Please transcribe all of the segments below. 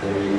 there you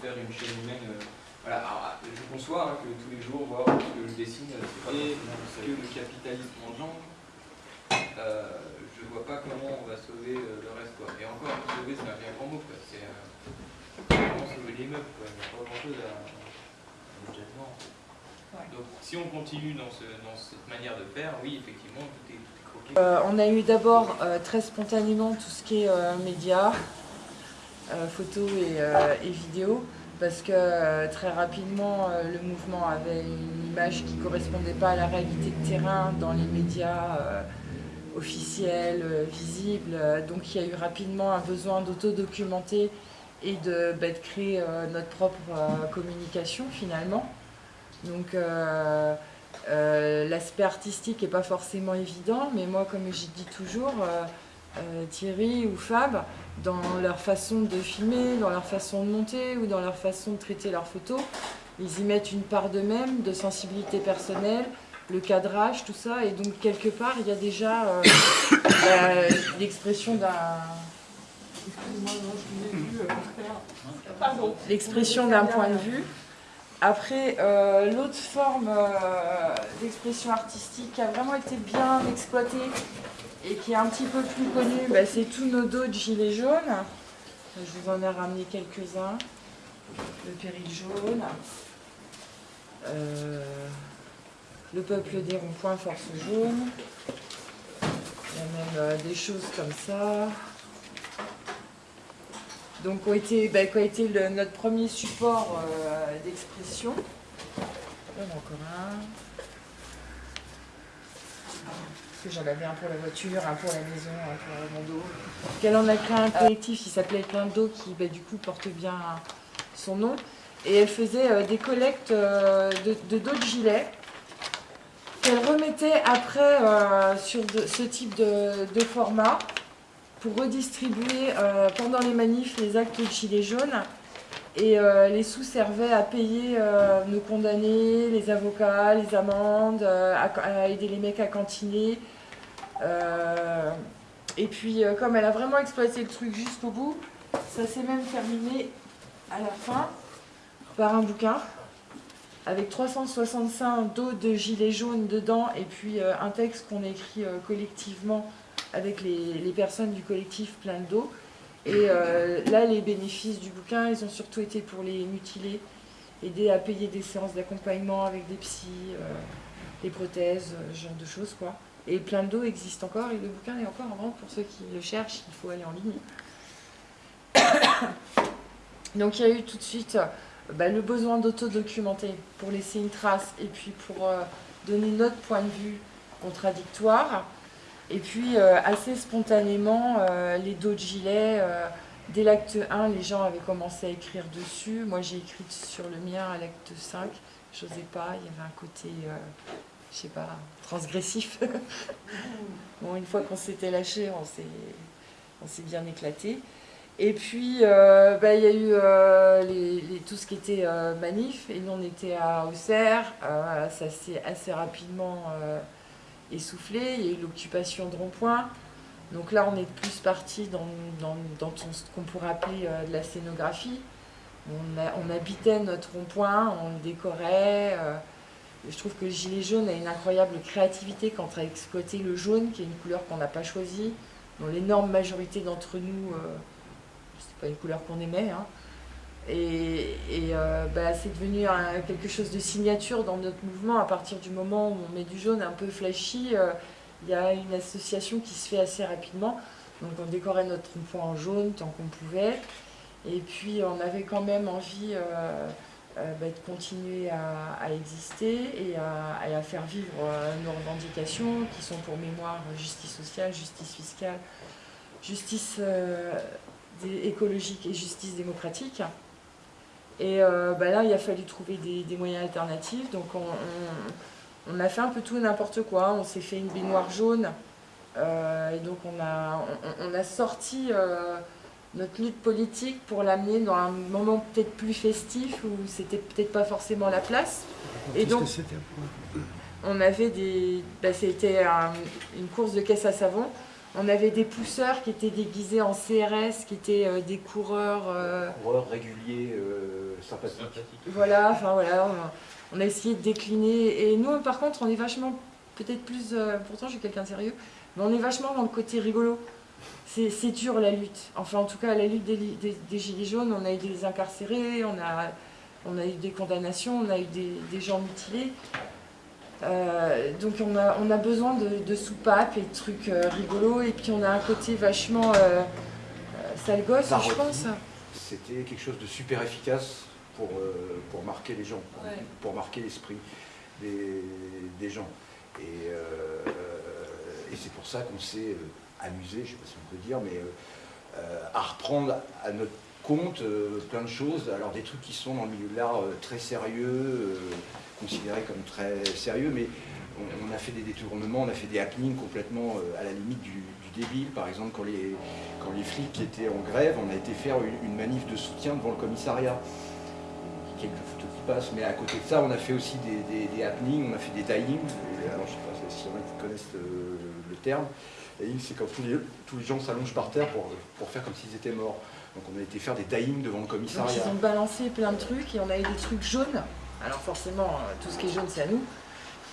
faire une chaîne humaine. voilà, alors, je conçois hein, que tous les jours, voir ce que je dessine, c'est pas et que le capitalisme engendre. Euh, je vois pas comment on va sauver le reste. Quoi. Et encore, sauver, c'est un bien grand mot. C'est vraiment sauver l'immeuble. Il n'y a pas grand-chose à, à Donc, si on continue dans, ce, dans, cette manière de faire, oui, effectivement, tout est, tout est croqué. Euh, on a eu d'abord euh, très spontanément tout ce qui est euh, médias, euh, photos et, euh, et vidéos parce que euh, très rapidement le mouvement avait une image qui ne correspondait pas à la réalité de terrain dans les médias officiels, visibles. Donc il y a eu rapidement un besoin d'autodocumenter et de, bah, créer euh, notre propre euh, communication finalement. Donc euh, l'aspect artistique n'est pas forcément évident, mais moi comme je dis toujours, Thierry ou Fab, dans leur façon de filmer, dans leur façon de monter ou dans leur façon de traiter leurs photos, ils y mettent une part d'eux-mêmes, de sensibilité personnelle, le cadrage, tout ça, et donc quelque part il y a déjà bah, l'expression d'un L'expression d'un point de vue. Après, euh, l'autre forme euh, d'expression artistique qui a vraiment été bien exploitée et qui est un petit peu plus connue, bah, c'est tous nos dos de gilets jaunes. Je vous en ai ramené quelques-uns. Le péril jaune. Euh, le peuple des ronds-points, force jaune. Il y a même des choses comme ça donc qui a été, bah, notre premier support euh, d'expression. En a encore un. J'en avais un pour la voiture, un pour la maison, un pour la mondo. Elle en a créé un collectif qui s'appelait Plein d'eau qui bah, du coup porte bien son nom. Et elle faisait euh, des collectes euh, de de gilets qu'elle remettait après sur ce type de format pour redistribuer euh, pendant les manifs les actes de gilets jaunes. Et euh, les sous servaient à payer euh, nos condamnés, les avocats, les amendes, à, aider les mecs à cantiner. et puis, comme elle a vraiment exploité le truc jusqu'au bout, ça s'est même terminé à la fin par un bouquin avec 365 dos de gilets jaunes dedans et puis un texte qu'on écrit collectivement avec les, personnes du collectif Plein d'eau. Et euh, là, les bénéfices du bouquin, ils ont surtout été pour les mutilés, aider à payer des séances d'accompagnement avec des psys, euh, des prothèses, euh, ce genre de choses. quoi. Et Plein d'eau existe encore, et le bouquin est encore en vente pour ceux qui le cherchent, il faut aller en ligne. Donc il y a eu tout de suite bah, le besoin d'autodocumenter pour laisser une trace et puis pour donner notre point de vue contradictoire. Et puis, euh, assez spontanément, euh, les dos de gilet, euh, dès l'acte 1, les gens avaient commencé à écrire dessus. Moi, j'ai écrit sur le mien à l'acte 5. Je n'osais pas, il y avait un côté, je sais pas, transgressif. bon, une fois qu'on s'était lâché, on s'est bien éclaté. Et puis, bah, il y a eu les, tout ce qui était manif, et nous on était à Auxerre, ça s'est assez rapidement essoufflé, il y a eu l'occupation de rond-point. Donc là, on est plus parti dans, dans, ce qu'on pourrait appeler euh, de la scénographie. On, habitait notre rond-point, on le décorait. Euh, je trouve que le gilet jaune a une incroyable créativité quant à exploiter le jaune, qui est une couleur qu'on n'a pas choisie, dont l'énorme majorité d'entre nous, euh, c'est pas une couleur qu'on aimait, hein, et, euh, bah, c'est devenu quelque chose de signature dans notre mouvement à partir du moment où on met du jaune un peu flashy. Euh, il y a une association qui se fait assez rapidement. Donc on décorait notre point en jaune tant qu'on pouvait. Et puis on avait quand même envie euh, bah, de continuer à, exister et à, faire vivre nos revendications qui sont pour mémoire justice sociale, justice fiscale, justice écologique et justice démocratique. Et bah, là, il a fallu trouver des, moyens alternatifs. Donc on, a fait un peu tout et n'importe quoi. On s'est fait une baignoire jaune. et donc on a, on a sorti notre lutte politique pour l'amener dans un moment peut-être plus festif où c'était peut-être pas forcément la place. Et donc, on avait des, bah, c'était une course de caisse à savon. On avait des pousseurs qui étaient déguisés en CRS, qui étaient euh, des coureurs. Euh, coureurs réguliers, euh, sympathiques. Voilà, enfin voilà, on a, essayé de décliner. Et nous, par contre, on est vachement, peut-être plus. pourtant, je suis quelqu'un de sérieux, mais on est vachement dans le côté rigolo c'est dur la lutte. Enfin, en tout cas, la lutte des, Gilets jaunes, on a eu des incarcérés, on a, on a eu des condamnations, on a eu des, gens mutilés. Euh, donc on a, on a besoin de, soupapes et de trucs euh, rigolos, et puis on a un côté vachement euh, sale gosse, je pense. C'était quelque chose de super efficace pour, pour marquer les gens, pour, marquer l'esprit des, gens. Et, et c'est pour ça qu'on s'est amusé, je ne sais pas si on peut dire, mais euh, euh, à reprendre à notre compte euh, plein de choses. Alors des trucs qui sont dans le milieu de l'art très sérieux, considérés comme très sérieux, mais on, a fait des détournements, on a fait des happenings complètement à la limite du, débile. Par exemple, quand les, quand les flics étaient en grève, on a été faire une, manif de soutien devant le commissariat. Quelques photos qui passent, mais à côté de ça, on a fait aussi des, happenings, on a fait des dying. Alors, je ne sais pas si y en a qui connaissent le terme. C'est quand tous les, tous les gens s'allongent par terre pour, pour faire comme s'ils étaient morts. Donc on a été faire des dying devant le commissariat. ils ont balancé plein de trucs et on a eu des trucs jaunes. Alors forcément, euh, tout ce qui est jaune, c'est à nous,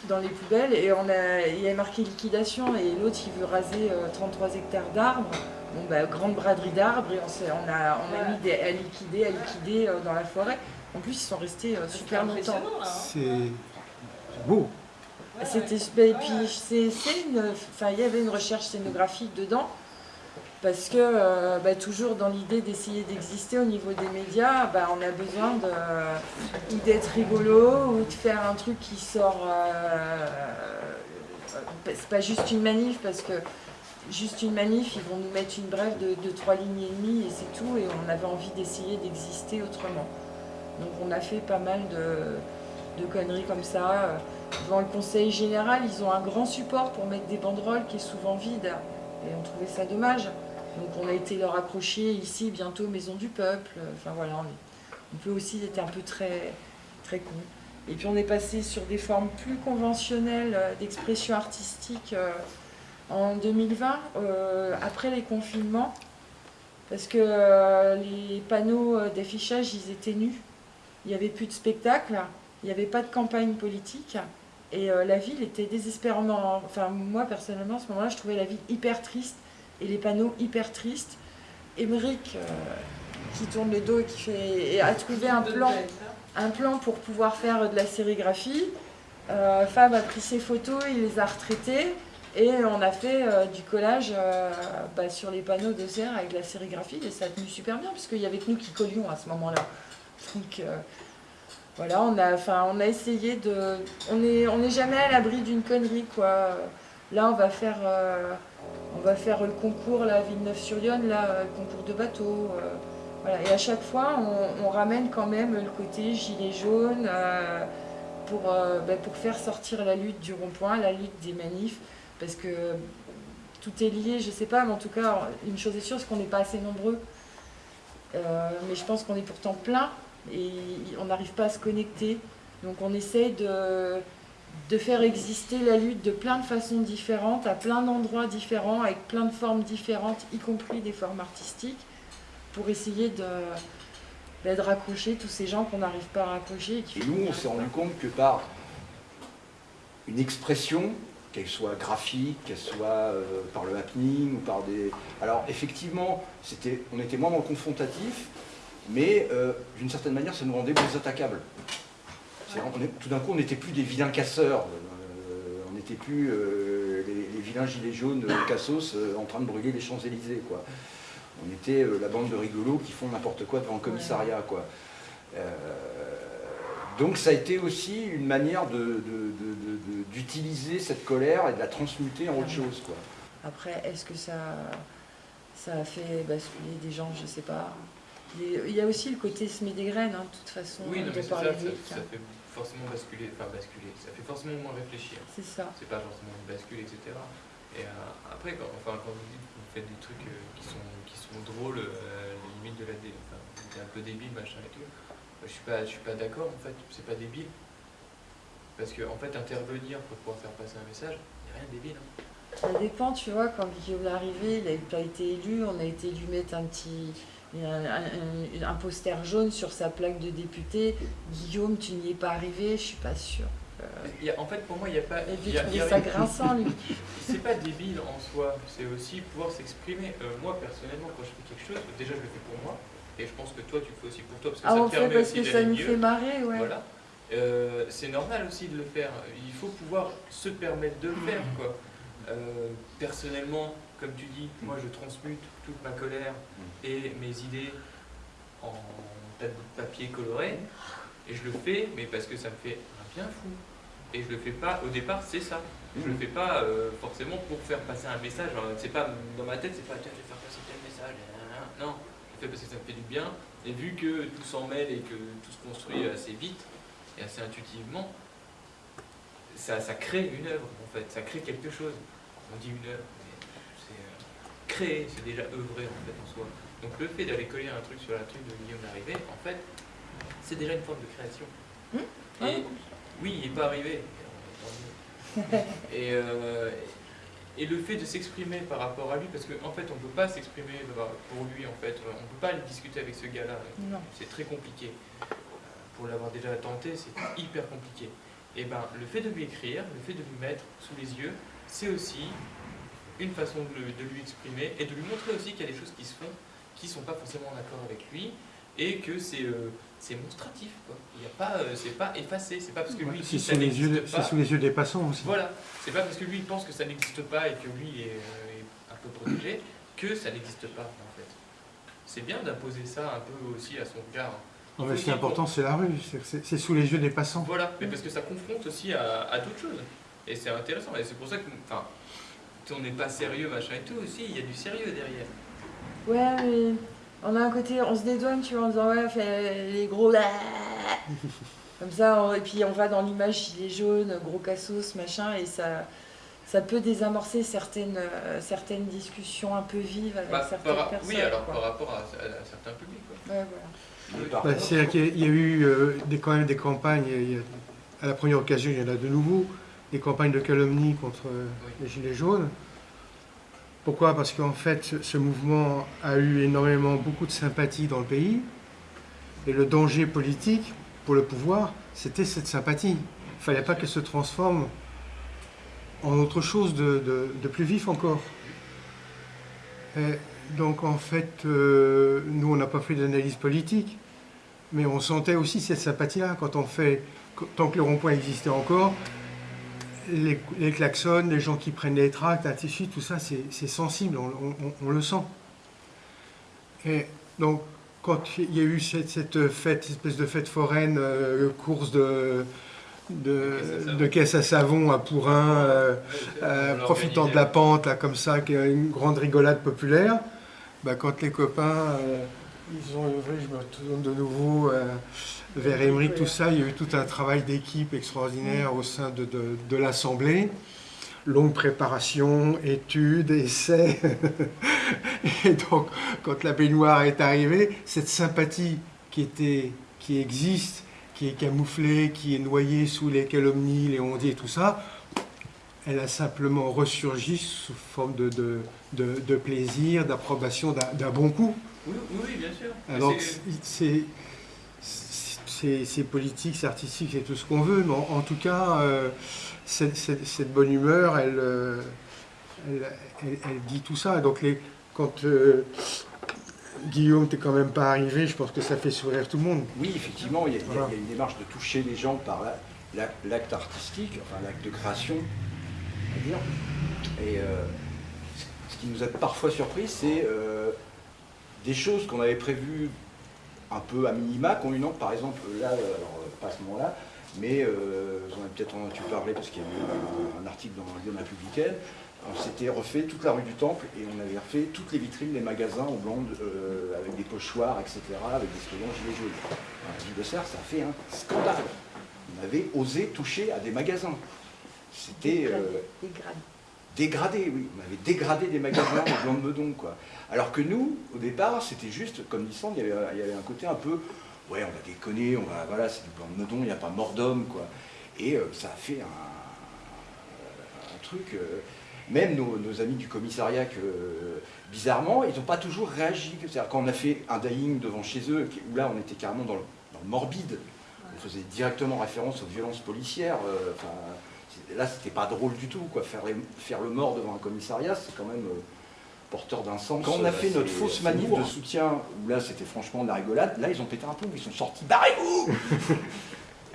dans les poubelles. Et on a, il y a marqué liquidation et l'autre, il veut raser 33 euh, hectares d'arbres. Bon, bah, grande braderie d'arbres et on, on, a, on a mis des, à liquider, à liquider euh, dans la forêt. En plus, ils sont restés super longtemps. Hein. C'est beau. C'était, et puis c'est, enfin, il y avait une recherche scénographique dedans, parce que euh, bah, toujours dans l'idée d'essayer d'exister au niveau des médias, bah, on a besoin d'être rigolo ou de faire un truc qui sort. Euh, c'est pas juste une manif, parce que juste une manif, ils vont nous mettre une brève de, de trois lignes et demie et c'est tout, et on avait envie d'essayer d'exister autrement. Donc on a fait pas mal de, de conneries comme ça. Devant le conseil général, ils ont un grand support pour mettre des banderoles qui est souvent vide. Et on trouvait ça dommage. Donc on a été leur accrocher ici, bientôt Maison du Peuple. Enfin voilà, on, peut aussi être un peu très, très con. Et puis on est passé sur des formes plus conventionnelles euh, d'expression artistique euh, en 2020, euh, après les confinements, parce que les panneaux d'affichage, ils étaient nus. Il n'y avait plus de spectacle, il n'y avait pas de campagne politique. Et la ville était désespérément... Enfin, moi, personnellement, à ce moment-là, je trouvais la ville hyper triste et les panneaux hyper tristes. Émeric, euh, qui tourne le dos et qui fait, a trouvé un plan, un plan pour pouvoir faire de la sérigraphie. Euh, Fab a pris ses photos, il les a retraitées et on a fait du collage bah, sur les panneaux de serre avec de la sérigraphie et ça a tenu super bien puisqu'il y avait que nous qui collions à ce moment-là. Donc voilà, on a, on a essayé de... On n'est on est jamais à l'abri d'une connerie, quoi. Là, on va faire, euh, va faire le concours, la Villeneuve-sur-Yonne, là, le concours de bateau. Euh. Et à chaque fois, on, ramène quand même le côté gilet jaune euh, pour, ben, pour faire sortir la lutte du rond-point, la lutte des manifs, parce que tout est lié, je sais pas, mais en tout cas, une chose est sûre, c'est qu'on n'est pas assez nombreux. mais je pense qu'on est pourtant plein et on n'arrive pas à se connecter. Donc on essaie de, de faire exister la lutte de plein de façons différentes, à plein d'endroits différents, avec plein de formes différentes, y compris des formes artistiques, pour essayer de, bah, raccrocher tous ces gens qu'on n'arrive pas à raccrocher. Et, nous, on s'est rendu compte que par une expression, qu'elle soit graphique, qu'elle soit euh, par le happening ou par des... Alors effectivement, on était moins dans le confrontatif, mais euh, d'une certaine manière, ça nous rendait plus attaquables. Tout d'un coup, on n'était plus des vilains casseurs, euh, on n'était plus euh, les, les vilains gilets jaunes euh, cassos euh, en train de brûler les Champs-Élysées. quoi. On était euh, la bande de rigolos qui font n'importe quoi devant le commissariat. quoi. Euh, donc ça a été aussi une manière de- de- de- de- de- d'utiliser cette colère et de la transmuter en autre chose. Quoi. Après, est-ce que ça, ça a fait basculer des gens Je sais pas. Il y a aussi le côté semer des graines, hein, de toute façon, Oui, non, de mais par ça, hein. fait forcément basculer, enfin basculer, ça fait forcément moins réfléchir. C'est ça. C'est pas forcément une bascule, etc. Et euh, après, quand, enfin, quand vous dites que vous faites des trucs euh, qui, sont, qui sont drôles, euh, limite de la dé... enfin, un peu débile, machin et tout, je suis pas, je suis pas d'accord en fait, c'est pas débile. Parce que en fait, intervenir pour pouvoir faire passer un message, il n'y a rien de débile. hein. Ça dépend, tu vois, quand Guillaume est arrivé, il n'a pas été élu, on a été lui mettre un petit un, un- un poster jaune sur sa plaque de député. Guillaume, tu n'y es pas arrivé, je suis pas sûre. Euh, Il y a- en fait, pour moi, il n'y a pas. il y a- il y a ça grinçant, lui. C'est pas débile en soi, c'est aussi pouvoir s'exprimer. Euh, moi, personnellement, quand je fais quelque chose, déjà je le fais pour moi, et je pense que toi, tu le fais aussi pour toi, parce que Ah, ça on te le fait permet parce aussi que ça nous fait marrer, ouais. Voilà. Euh, c'est normal aussi de le faire. Il faut pouvoir se permettre de le faire. Quoi. Personnellement, comme tu dis, moi je transmute toute ma colère et mes idées en tas de papier coloré. Et je le fais, mais parce que ça me fait un bien fou. Et je le fais pas, au départ, c'est ça. Je le fais pas euh, forcément pour faire passer un message. C'est pas dans ma tête, c'est pas tiens, je vais faire passer tel message. Non, je le fais parce que ça me fait du bien. Et vu que tout s'en mêle et que tout se construit assez vite et assez intuitivement, ça, ça crée une œuvre en fait, ça crée quelque chose. On dit une œuvre, créer, c'est déjà œuvrer en fait en soi. Donc le fait d'aller coller un truc sur la truc de Guillaume Larrivée, en fait, c'est déjà une forme de création. Mmh. Et oui, il n'est pas arrivé. Et, euh, et le fait de s'exprimer par rapport à lui, parce qu'en fait, on ne peut pas s'exprimer pour lui, en fait, on ne peut pas aller discuter avec ce gars-là. Non. C'est très compliqué. Pour l'avoir déjà tenté, c'est hyper compliqué. Et ben, le fait de lui écrire, le fait de lui mettre sous les yeux, c'est aussi une façon de, le- de lui exprimer et de lui montrer aussi qu'il y a des choses qui se font qui sont pas forcément en accord avec lui et que c'est euh, monstratif. Quoi. Il y a pas, euh, c'est pas effacé. C'est pas parce que lui il C'est sous, les yeux, pas. sous les yeux des passants aussi. Voilà, c'est pas parce que lui il pense que ça n'existe pas et que lui est, euh, est un peu protégé que ça n'existe pas en fait. C'est bien d'imposer ça un peu aussi à son regard. Non, mais ce qui est important, c'est la rue. C'est- sous les yeux des passants. Voilà, mais parce que ça confronte aussi à, à d'autres choses. Et c'est intéressant. Et c'est pour ça que, enfin, on n'est pas sérieux, machin et tout, aussi, il y a du sérieux derrière. Ouais, mais on a un côté, on se dédouane, tu vois, en disant ouais, fait les gros. Comme ça, on- et puis on va dans l'image gilet jaune, gros cassos, machin, et ça, ça peut désamorcer certaines, euh, certaines discussions un peu vives avec Bah, certaines par- personnes. oui, alors quoi. par rapport à, à- à certains publics. Quoi. Ouais, voilà. Bah, C'est-à-dire qu'il y a- il y a eu euh, des, quand même des campagnes, il y a- à la première occasion, il y en a de nouveau, des campagnes de calomnie contre les Gilets jaunes. Pourquoi? Parce qu'en fait, ce, mouvement a eu énormément, beaucoup de sympathie dans le pays. Et le danger politique pour le pouvoir, c'était cette sympathie. Il ne fallait pas qu'elle se transforme en autre chose de, de- de plus vif encore. Et donc en fait, euh, nous, on n'a pas fait d'analyse politique, mais on sentait aussi cette sympathie-là quand on fait, tant que le rond-point existait encore, les, les klaxons, les gens qui prennent les tracts, ainsi de suite, tout ça, c'est sensible, on, on- on le sent. Et donc, quand il y a eu cette, cette fête, espèce de fête foraine, euh, course de, de, de caisse à savon à Pourin, euh, euh, profitant de la pente, là, comme ça, qui est une grande rigolade populaire, bah, quand les copains, euh, ils ont œuvré, je me retourne de nouveau euh, vers Émeric, tout ça, il y a eu tout un travail d'équipe extraordinaire au sein de, de- l'Assemblée. Longue préparation, études, essais. Et donc, quand la baignoire est arrivée, cette sympathie qui, était, qui existe, qui est camouflée, qui est noyée sous les calomnies, les ondits et tout ça, elle a simplement ressurgi sous forme de, de, de- de plaisir, d'approbation d'un bon coup. Oui, oui, bien sûr. Alors, c'est- c'est politique, c'est artistique, c'est tout ce qu'on veut, mais en, en tout cas, euh, cette, cette- cette bonne humeur, elle, euh, elle, elle- elle dit tout ça. Donc, les, quand euh, Guillaume t'es quand même pas arrivé, je pense que ça fait sourire tout le monde. Oui, effectivement, il y, a, Voilà. il y a une démarche de toucher les gens par la- la- l'acte artistique, enfin l'acte de création. Et euh, ce qui nous a parfois surpris, c'est euh, des choses qu'on avait prévues un peu à minima, qui ont une par exemple, là, alors, pas à ce moment-là, mais euh, vous en avez peut-être entendu parler parce qu'il y a un, article dans Lyon Républicaine, on s'était refait toute la rue du Temple et on avait refait toutes les vitrines des magasins en blanc euh, avec des pochoirs, etc., avec des slogans gilets jaunes. Gilles de Serre, ça a fait un scandale. On avait osé toucher à des magasins. C'était euh, Dégradé. dégradé, oui. On avait dégradé des magasins en blanc de Meudon, quoi. Alors que nous, au départ, c'était juste, comme dit Sand, il y avait, il y avait un côté un peu, ouais, on va déconner, on va, voilà, c'est du blanc de Meudon, il n'y a pas mort d'homme, quoi. Et euh, ça a fait un, un truc. euh, même nos, nos amis du commissariat, que, euh, bizarrement, ils n'ont pas toujours réagi. C'est-à-dire quand on a fait un dying devant chez eux, où là on était carrément dans le, dans le morbide, on faisait directement référence aux violences policières. euh, là, c'était pas drôle du tout. Quoi. Faire, les- faire le mort devant un commissariat, c'est quand même euh, porteur d'un sens. Quand on a fait notre fausse manif lourd. de soutien, où là c'était franchement de la rigolade, là ils ont pété un plomb, ils sont sortis, barrez-vous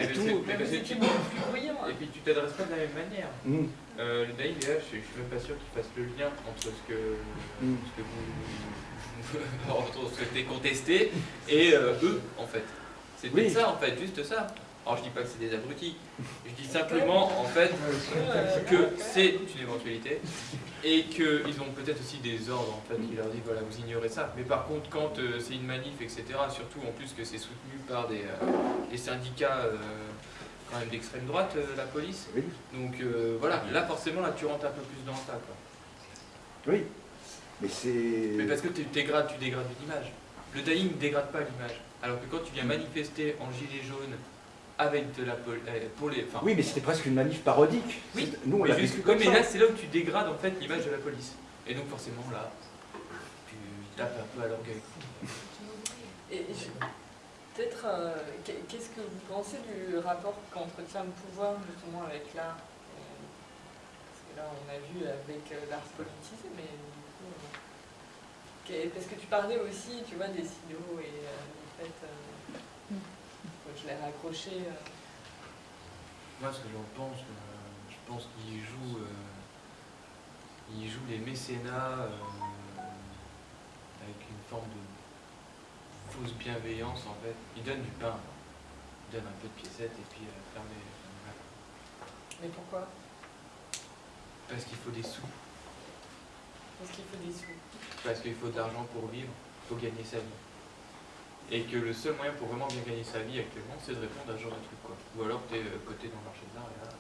Eh, Et mais tout. mais C'était tu- plus hein. Et puis tu t'adresses pas de la même manière. Hum, Euh, le là, je, suis- je suis même pas sûr qu'il fasse le lien entre ce que, Mm. ce que vous entre ce que t'es contesté et euh, eux, en fait. C'est Oui. ça, en fait, juste ça. Alors je dis pas que c'est des abrutis, je dis simplement, en fait, que c'est une éventualité et qu'ils ont peut-être aussi des ordres en fait qui leur disent voilà vous ignorez ça. Mais par contre quand euh, c'est une manif etc surtout en plus que c'est soutenu par des, euh, des syndicats euh, quand même d'extrême droite la police oui, donc voilà là forcément là tu rentres un peu plus dans le tas quoi. Oui. Mais c'est. mais parce que tu dégrades tu dégrades une image le dying ne dégrade pas l'image. Alors que quand tu viens manifester en gilet jaune avec de la pol- euh, pour les enfin Oui, mais c'était presque une manif parodique. Oui, Nous, on l'a vécu comme mais ça. là, c'est là où tu dégrades en fait l'image de la police. Et donc forcément là, tu tapes un peu à l'orgueil. Et peut-être, euh, qu'est- qu'est-ce que vous pensez du rapport qu'entretient le pouvoir justement avec l'art? Euh, Parce que là, on a vu avec l'art politisé, mais du coup, euh, parce que tu parlais aussi, tu vois, des silos et euh, en fait, euh, je l'ai raccroché. euh, Moi, ce que j'en pense, euh, je pense qu'ils jouent, euh, ils jouent les mécénats avec une forme de fausse bienveillance en fait. Ils donnent du pain, ils donnent un peu de piécettes et puis fermez la- Mais pourquoi? Parce qu'il faut des sous, Parce qu'il faut des sous. parce qu'il faut de l'argent pour vivre, il faut gagner sa vie. Et que le seul moyen pour vraiment bien gagner sa vie actuellement, c'est de répondre à ce genre de truc quoi. Ou alors t'es euh, coté dans le marché de l'art et là,